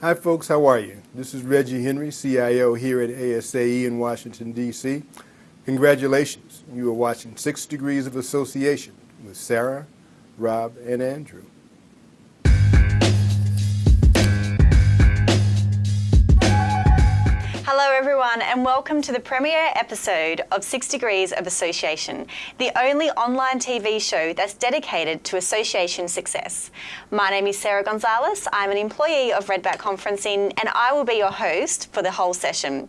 Hi, folks. How are you? This is Reggie Henry, CIO here at ASAE in Washington, D.C. Congratulations. You are watching Six Degrees of Association with Sarah, Rob, and Andrew. Hello, everyone, and welcome to the premiere episode of Six Degrees of Association, the only online TV show that's dedicated to association success. My name is Sarah Gonzalez. I'm an employee of Redback Conferencing, and I will be your host for the whole session.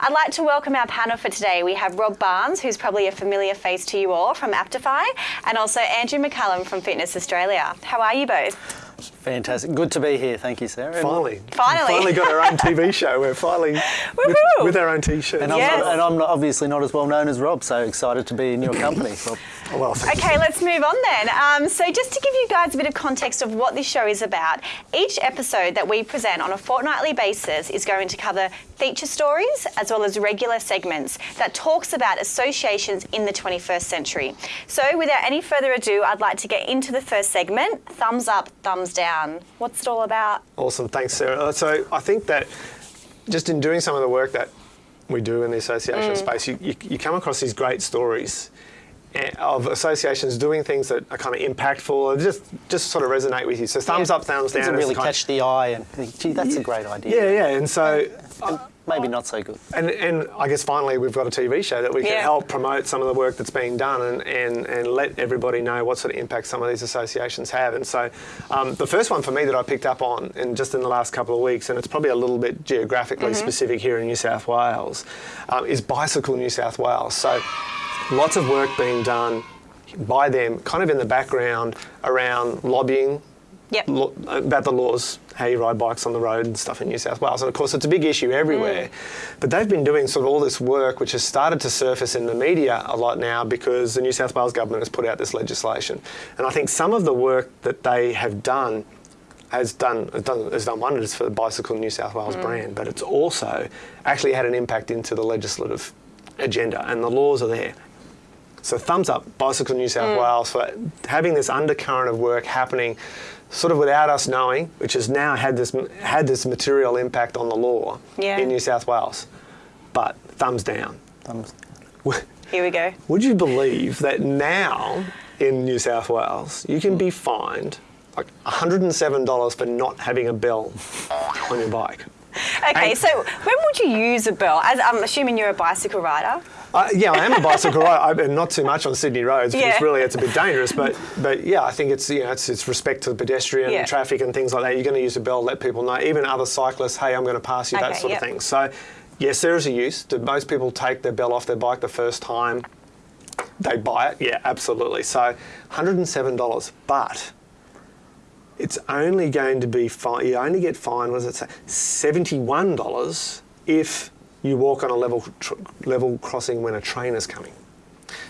I'd like to welcome our panel for today. We have Rob Barnes, who's probably a familiar face to you all from Aptify, and also Andrew McCallum from Fitness Australia. How are you both? Fantastic. Good to be here. Thank you, Sarah. Finally. Finally. Finally got our own TV show. We're finally with, with our own t-shirt. And, I'm, Yes. not, and I'm obviously not as well known as Rob, so excited to be in your company. Rob. Oh, well, Okay, let's move on then. Um, so, just to give you guys a bit of context of what this show is about, each episode that we present on a fortnightly basis is going to cover feature stories as well as regular segments that talks about associations in the 21st century. So, without any further ado, I'd like to get into the first segment thumbs up, thumbs down. What's it all about? Awesome. Thanks, Sarah. Uh, So I think that just in doing some of the work that we do in the association Mm. space, you, you, you come across these great stories of associations doing things that are kind of impactful or just just sort of resonate with you. So thumbs Yeah. up, thumbs down. Things really kind- catch the eye and think, gee, that's a great idea. Yeah, yeah. And so And maybe not so good. And, and I guess finally we've got a TV show that we can Yeah. help promote some of the work that's being done and, and, and let everybody know what sort of impact some of these associations have. And so um, the first one for me that I picked up on in just in the last couple of weeks, and it's probably a little bit geographically specific here in New South Wales, um, is Bicycle New South Wales. So lots of work being done by them kind of in the background around lobbying Yep. lo- about the laws, how you ride bikes on the road and stuff in New South Wales. And of course, it's a big issue everywhere. Mm. But they've been doing sort of all this work, which has started to surface in the media a lot now because the New South Wales government has put out this legislation. And I think some of the work that they have done has done, has done, has done wonders for the Bicycle New South Wales mm. brand, but it's also actually had an impact into the legislative agenda, and the laws are there. So thumbs up, Bicycle New South mm. Wales for having this undercurrent of work happening, sort of without us knowing, which has now had this had this material impact on the law Yeah. in New South Wales. But thumbs down. Thumbs- Here we go. Would you believe that now in New South Wales you can be fined like $107 for not having a bell on your bike? Okay, And- so when would you use a bell? As, I'm assuming you're a bicycle rider. Uh, yeah, I am a bicycle rider, I- and not too much on Sydney roads because Yeah. really it's a bit dangerous. But but yeah, I think it's you know it's, it's respect to the pedestrian Yeah. traffic and things like that. You're going to use a bell, let people know, even other cyclists. Hey, I'm going to pass you, that sort yep. of thing. So yes, there is a use. Do most people take their bell off their bike the first time they buy it? Yeah, absolutely. So $107, but it's only going to be fine. You only get fined. What does it say? Seventy-one dollars if you walk on a level tr- level crossing when a train is coming.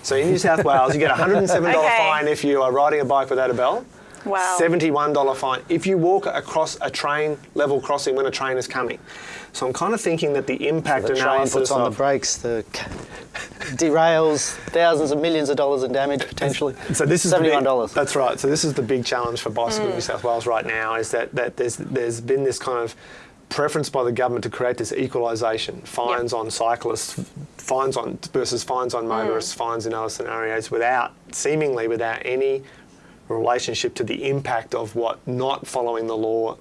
So in New South Wales, you get a hundred and seven dollar Okay. fine if you are riding a bike without a bell. Wow. Seventy-one dollar fine if you walk across a train level crossing when a train is coming. So I'm kind of thinking that the impact The train puts on the brakes, the derails thousands of millions of dollars in damage potentially. So this is seventy-one dollars. That's right. So this is the big challenge for Bicycle Mm. New South Wales right now is that, that there's there's been this kind of preference by the government to create this equalisation, fines on cyclists, fines on versus fines on motorists, Mm. fines in other scenarios, without seemingly without any relationship to the impact of what not following the law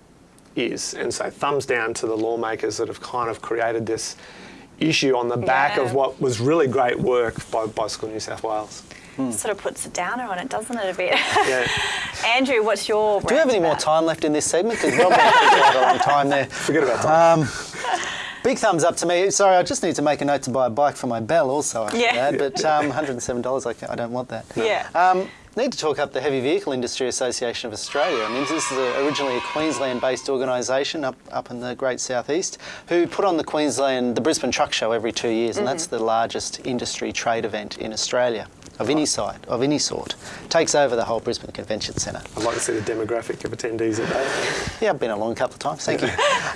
is. And so thumbs down to the lawmakers that have kind of created this issue on the back Yeah. of what was really great work by Bicycle New South Wales. Sort of puts a downer on it, doesn't it, a bit? Yeah. Andrew, what's your. Do we have rant any more time left in this segment? Because Rob went for quite a long time there. Forget about that. Um, big thumbs up to me. Sorry, I just need to make a note to buy a bike for my bell also. I should Yeah. add, but um, $107, I, ca- I don't want that. Yeah. Um, need to talk up the Heavy Vehicle Industry Association of Australia. I mean, this is a, originally a Queensland-based organisation up, up in the Great Southeast who put on the Queensland, the Brisbane Truck Show every two years, and that's the largest industry trade event in Australia of any side, of any sort. Takes over the whole Brisbane Convention Centre. I'd like to see the demographic of attendees at that. Yeah, I've been along a couple of times, thank you.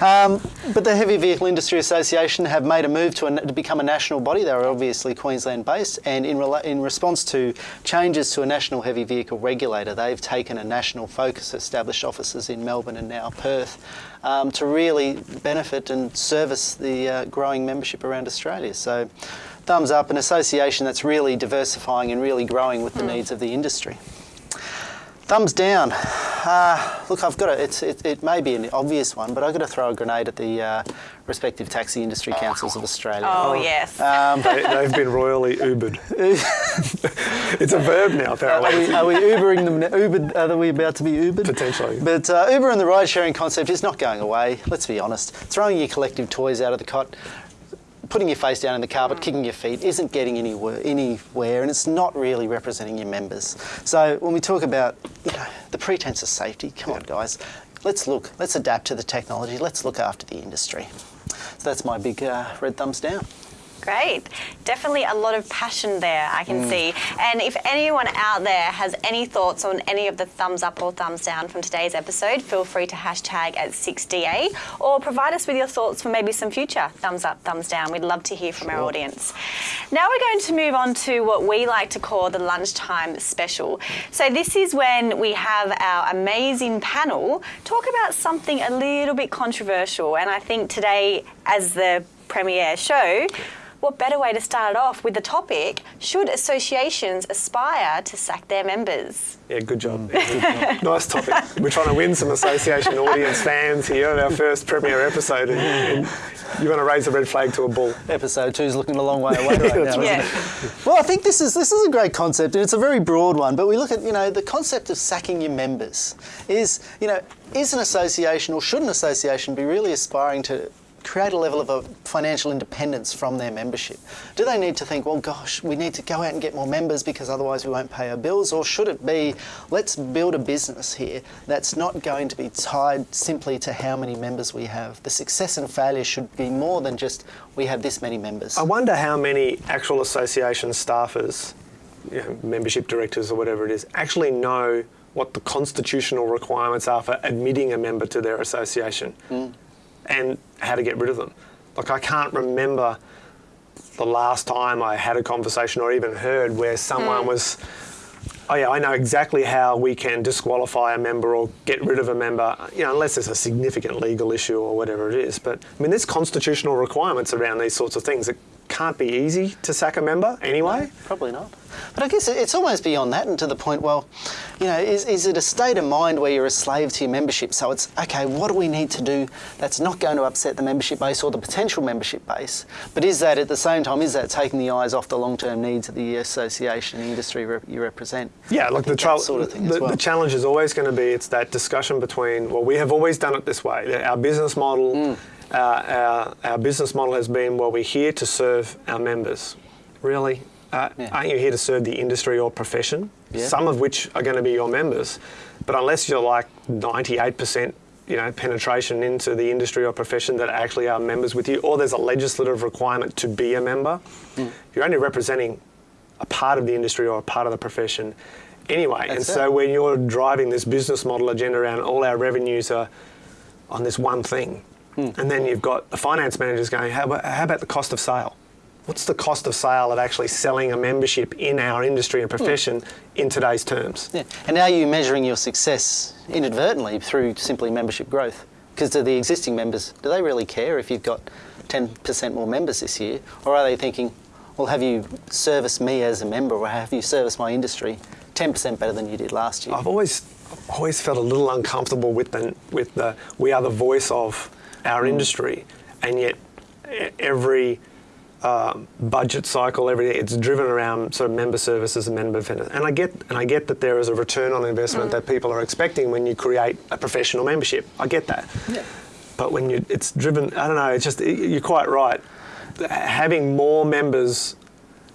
Um, but the Heavy Vehicle Industry Association have made a move to, a, to become a national body. They're obviously Queensland based, and in, rela- in response to changes to a national heavy vehicle regulator, they've taken a national focus, established offices in Melbourne and now Perth, um, to really benefit and service the uh, growing membership around Australia. So, thumbs up, an association that's really diversifying and really growing with the needs of the industry. Thumbs down. Uh, look, I've got to, it's, it, it may be an obvious one, but I've got to throw a grenade at the uh, respective taxi industry councils of Australia. Oh, yes. Um, They, they've been royally Ubered. it's a verb now, are, we, are we Ubering them? now? Ubered, are we about to be Ubered? Potentially. But uh, Uber and the ride sharing concept is not going away, let's be honest. Throwing your collective toys out of the cot, putting your face down in the carpet, kicking your feet isn't getting anywhere, anywhere and it's not really representing your members. So when we talk about you know, the pretense of safety, come on guys, let's look, let's adapt to the technology, let's look after the industry. So that's my big uh, red thumbs down. Great. Definitely a lot of passion there, I can mm. see. And if anyone out there has any thoughts on any of the thumbs up or thumbs down from today's episode, feel free to hashtag at 6DA or provide us with your thoughts for maybe some future thumbs up, thumbs down. We'd love to hear from our audience. Now we're going to move on to what we like to call the lunchtime special. So this is when we have our amazing panel talk about something a little bit controversial. And I think today, as the premiere show, what better way to start it off with the topic should associations aspire to sack their members? Yeah, good job. nice topic. We're trying to win some association audience fans here at our first premiere episode, and, and you want to raise a red flag to a bull. Episode two is looking a long way away right now. That's isn't Yeah. Well, I think this is this is a great concept, and it's a very broad one. But we look at you know the concept of sacking your members is you know is an association or should an association be really aspiring to create a level of a financial independence from their membership? Do they need to think, well, gosh, we need to go out and get more members because otherwise we won't pay our bills? Or should it be, let's build a business here that's not going to be tied simply to how many members we have? The success and failure should be more than just we have this many members. I wonder how many actual association staffers, you know, membership directors or whatever it is, actually know what the constitutional requirements are for admitting a member to their association mm. And how to get rid of them. Like, I can't remember the last time I had a conversation or even heard where someone hmm. was, oh yeah, I know exactly how we can disqualify a member or get rid of a member, you know, unless there's a significant legal issue or whatever it is. But I mean, there's constitutional requirements around these sorts of things. It can't be easy to sack a member anyway. Probably not. But I guess it's almost beyond that and to the point, well, you know, is, is it a state of mind where you're a slave to your membership? So it's, okay, what do we need to do that's not going to upset the membership base or the potential membership base? But is that at the same time, is that taking the eyes off the long term needs of the association, the industry rep- you represent? Yeah, like the, that trial, sort of thing the, as well. the challenge is always going to be it's that discussion between well we have always done it this way. Our business model, Mm. Uh, our, our business model has been well we're here to serve our members. Really, uh, Yeah. aren't you here to serve the industry or profession? Yeah. Some of which are going to be your members, but unless you're like 98%. You know, penetration into the industry or profession that actually are members with you, or there's a legislative requirement to be a member. Mm. You're only representing a part of the industry or a part of the profession anyway. and That's so it. when you're driving this business model agenda around all our revenues are on this one thing, Hmm. and then you've got the finance managers going, how about, how about the cost of sale? What's the cost of sale of actually selling a membership in our industry and profession in today's terms? Yeah. And are you measuring your success inadvertently through simply membership growth? Because do the existing members, do they really care if you've got 10% more members this year? Or are they thinking, well, have you serviced me as a member or have you serviced my industry 10% better than you did last year? I've always always felt a little uncomfortable with the with the we are the voice of our industry, and yet every um, budget cycle, every it's driven around sort of member services and member benefits. And I get and I get that there is a return on investment that people are expecting when you create a professional membership. I get that. Yeah. But when you it's driven, I don't know. It's just you're quite right. Having more members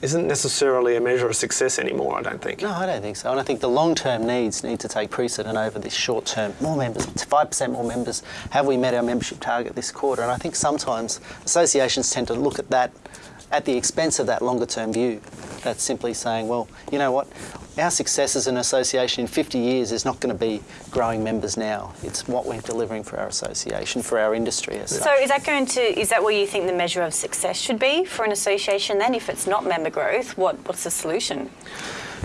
isn't necessarily a measure of success anymore. I don't think. No, I don't think so. And I think the long term needs need to take precedent over this short term. More members, 5% more members. Have we met our membership target this quarter? And I think sometimes associations tend to look at that at the expense of that longer term view. That's simply saying, well, you know what? Our success as an association in 50 years is not going to be growing members now. It's what we're delivering for our association, for our industry as So such. is that going to is that what you think the measure of success should be for an association then? If it's not member growth, what, what's the solution?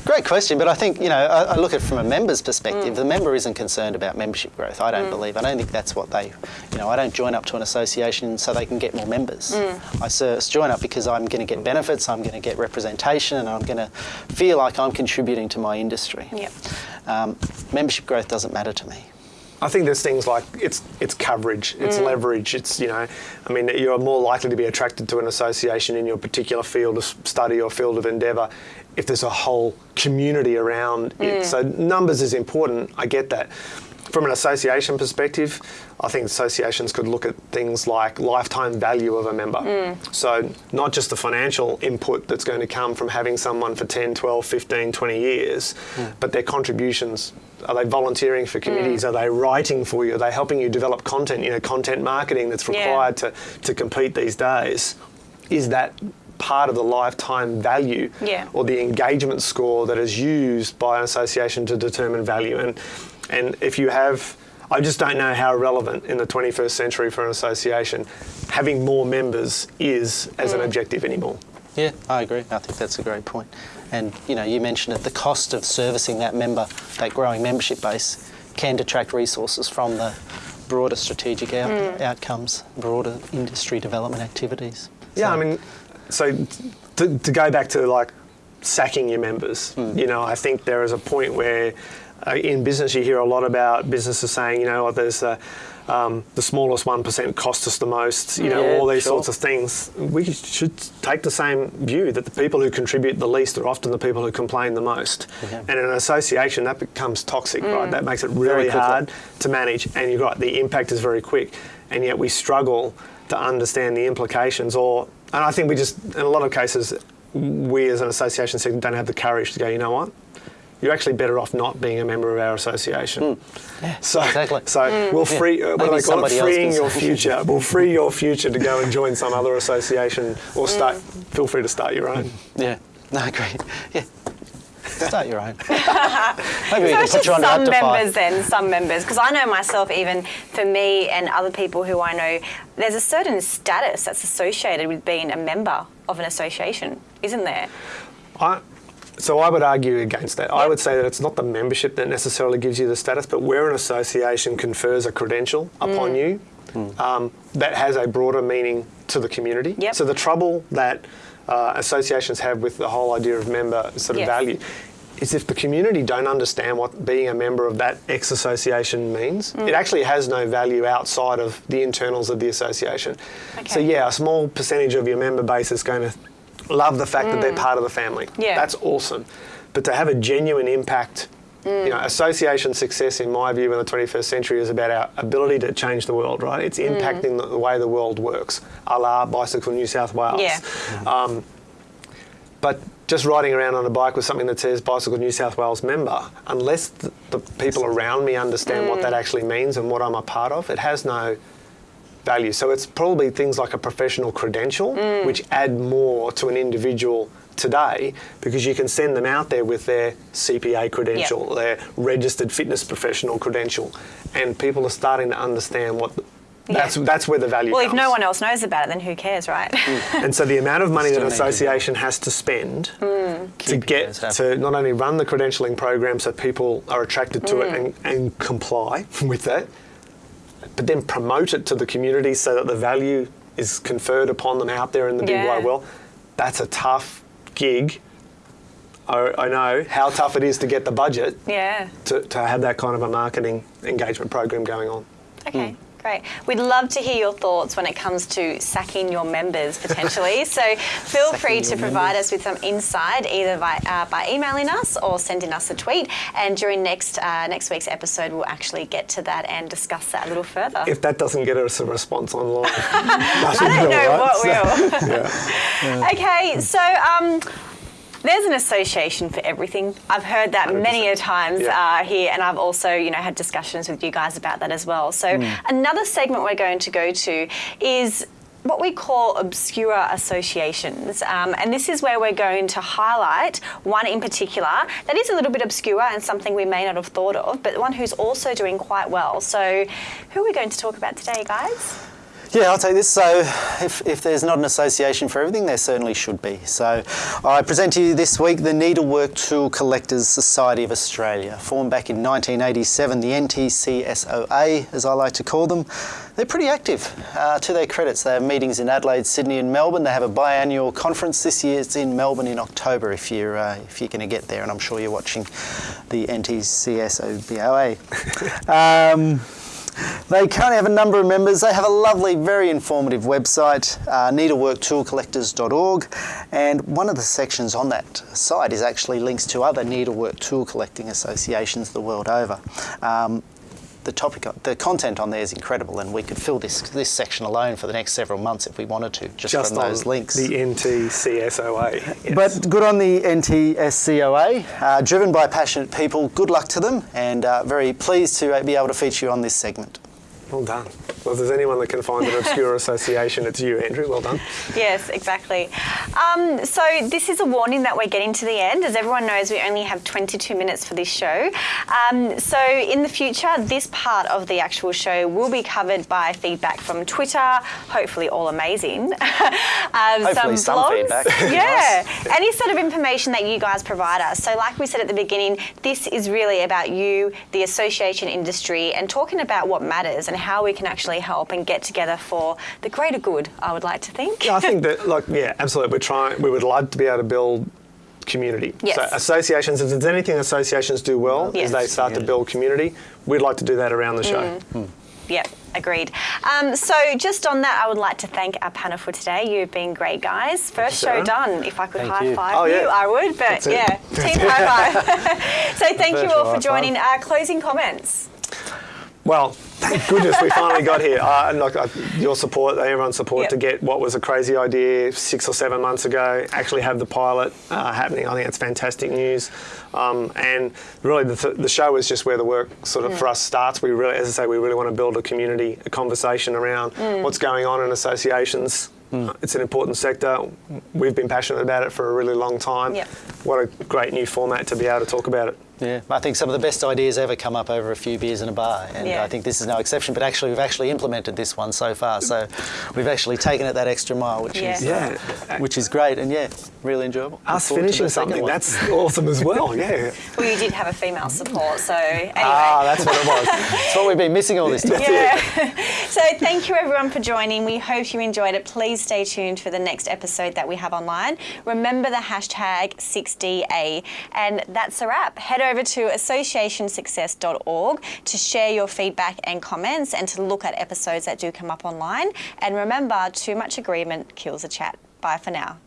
Great question, but I think you know I, I look at it from a member's perspective. Mm. The member isn't concerned about membership growth. I don't believe. I don't think that's what they. You know, I don't join up to an association so they can get more members. Mm. I join up because I'm going to get benefits. I'm going to get representation, and I'm going to feel like I'm contributing to my industry. Yep. Um, membership growth doesn't matter to me. I think there's things like it's it's coverage, it's mm. leverage, it's you know, I mean you're more likely to be attracted to an association in your particular field of study or field of endeavour if there's a whole community around it. Mm. So numbers is important. I get that. From an association perspective, I think associations could look at things like lifetime value of a member. Mm. So, not just the financial input that's going to come from having someone for 10, 12, 15, 20 years, mm. but their contributions. Are they volunteering for committees? Mm. Are they writing for you? Are they helping you develop content? You know, content marketing that's Yeah. required to, to compete these days. Is that part of the lifetime value Yeah. or the engagement score that is used by an association to determine value? And and if you have, I just don't know how relevant in the 21st century for an association having more members is as an mm. objective anymore. Yeah, I agree. I think that's a great point. And you know, you mentioned it. The cost of servicing that member, that growing membership base, can detract resources from the broader strategic out- mm. outcomes, broader industry development activities. Yeah, I mean, so to, to go back to like sacking your members, mm. you know, I think there is a point where Uh, in business you hear a lot about businesses saying, you know, there's a, um, the smallest 1% cost us the most, you know, Yeah, all these sure. sorts of things. We should take the same view that the people who contribute the least are often the people who complain the most. And in an association, that becomes toxic, right? Mm. That makes it really hard to manage, and you've got the impact is very quick, and yet we struggle to understand the implications. Or, and I think we just, in a lot of cases, we as an association don't have the courage to go. You know what? You're actually better off not being a member of our association. Hmm. Yeah, So, exactly. so hmm. we'll Yeah. free. Uh, what do they call it? Freeing your future. we'll free your future to go and join some other association or hmm. start. Feel free to start your own. Yeah, no, great. Yeah, start your own. Maybe we So can it's put just you on some members then, some members. Because I know myself, even for me and other people who I know, there's a certain status that's associated with being a member of an association, isn't there? I, so I would argue against that. I would say that it's not the membership that necessarily gives you the status, but where an association confers a credential upon Mm. you, um, that has a broader meaning to the community. Yep. So the trouble that uh, associations have with the whole idea of member sort of Yes. value is if the community don't understand what being a member of that X association means, Mm. it actually has no value outside of the internals of the association. So yeah, a small percentage of your member base is going to love the fact that they're part of the family. Mm. Yeah. That's awesome. But to have a genuine impact, Mm. you know, association success, in my view, in the 21st century is about our ability to change the world, right? It's Mm. impacting the, the way the world works, a la Bicycle New South Wales. Yeah. Um, but just riding around on a bike with something that says Bicycle New South Wales member, unless the, the people around me understand what that Mm. actually means and what I'm a part of, it has no value. So it's probably things like a professional credential, Mm. which add more to an individual today because you can send them out there with their CPA credential, their registered fitness professional credential, and people are starting to understand what. That's, Yeah. that's where the value is. Well, if no one else knows about it, then who cares, right? Mm. And so the amount of money that an need to association has to spend mm. to Keep get to not only run the credentialing program so people are attracted to it mm. and, and comply with that, but then promote it to the community so that the value is conferred upon them out there in the big Yeah. wide world. That's a tough gig. I, I know how tough it is to get the budget yeah. to, to have that kind of a marketing engagement program going on. Okay. Hmm. Great. We'd love to hear your thoughts when it comes to sacking your members potentially. so feel Sacking free to provide members. us with some insight either by, uh, by emailing us or sending us a tweet. And during next uh, next week's episode, we'll actually get to that and discuss that a little further. If that doesn't get us a response online, I don't know what will. Yeah. okay, so um, there's an association for everything. I've heard that many a times Yeah. uh, here, and I've also, you know, had discussions with you guys about that as well. So Hmm. another segment we're going to go to is what we call obscure associations. Um, and this is where we're going to highlight one in particular that is a little bit obscure and something we may not have thought of, but one who's also doing quite well. So, who are we going to talk about today, guys? Yeah, I'll take this. So, if, if there's not an association for everything, there certainly should be. So, I present to you this week the Needlework Tool Collectors Society of Australia. Formed back in 1987, the NTCSOA, as I like to call them. They're pretty active. Uh, to their credits, they have meetings in Adelaide, Sydney, and Melbourne. They have a biannual conference this year. It's in Melbourne in October. If you're uh, if you're going to get there, and I'm sure you're watching the NTCSOBOA. um, they currently have a number of members. They have a lovely, very informative website, uh, needleworktoolcollectors.org, and one of the sections on that site is actually links to other needlework tool collecting associations the world over. Um, the topic, the content on there is incredible, and we could fill this this section alone for the next several months if we wanted to, just, Just from on those links. the NTCSOA. yes. But good on the NTSCOA, uh, driven by passionate people. Good luck to them, and uh, very pleased to uh, be able to feature you on this segment. Well done. Well, if there's anyone that can find an obscure association, it's you, Andrew. Well done. Yes, exactly. Um, so this is a warning that we're getting to the end. As everyone knows, we only have 22 minutes for this show. Um, so in the future, this part of the actual show will be covered by feedback from Twitter, hopefully all amazing. um, Hopefully some blogs. feedback. Yeah, any sort of information that you guys provide us. So like we said at the beginning, this is really about you, the association industry, and talking about what matters and how we can actually help and get together for the greater good, I would like to think. Yeah, I think that, like, yeah, absolutely. We're trying. We would love to be able to build community. Yes. So associations, if there's anything associations do well, Yes. is they start to build community. We'd like to do that around the show. Yep, agreed. Um, so, just on that, I would like to thank our panel for today. You've been great, guys. First show done. If I could Thank high you. five Oh, yeah. you, I would. But That's it. yeah, team high five. so, thank you all for joining. Our closing comments. Well, thank goodness we finally got here. Uh, and like uh, your support, everyone's support Yep. to get what was a crazy idea six or seven months ago, actually have the pilot uh, happening. I think it's fantastic news. Um, and really, the, th- the show is just where the work sort of for us starts. We really, as I say, we really want to build a community, a conversation around what's going on in associations. Uh, It's an important sector. We've been passionate about it for a really long time. Yep. What a great new format to be able to talk about it. Yeah, I think some of the best ideas ever come up over a few beers in a bar, and Yeah. I think this is no exception. But actually, we've actually implemented this one so far, so we've actually taken it that extra mile, which is Yeah. uh, which is great, and yeah, really enjoyable. Us finishing something that's awesome as well. Yeah. Well, you did have a female support, so anyway. Ah, that's what it was. That's what we've been missing all this time. Yeah. so thank you everyone for joining. We hope you enjoyed it. Please stay tuned for the next episode that we have online. Remember the hashtag 6DA. And that's a wrap. Head over to associationsuccess.org to share your feedback and comments and to look at episodes that do come up online. And remember, too much agreement kills a chat. Bye for now.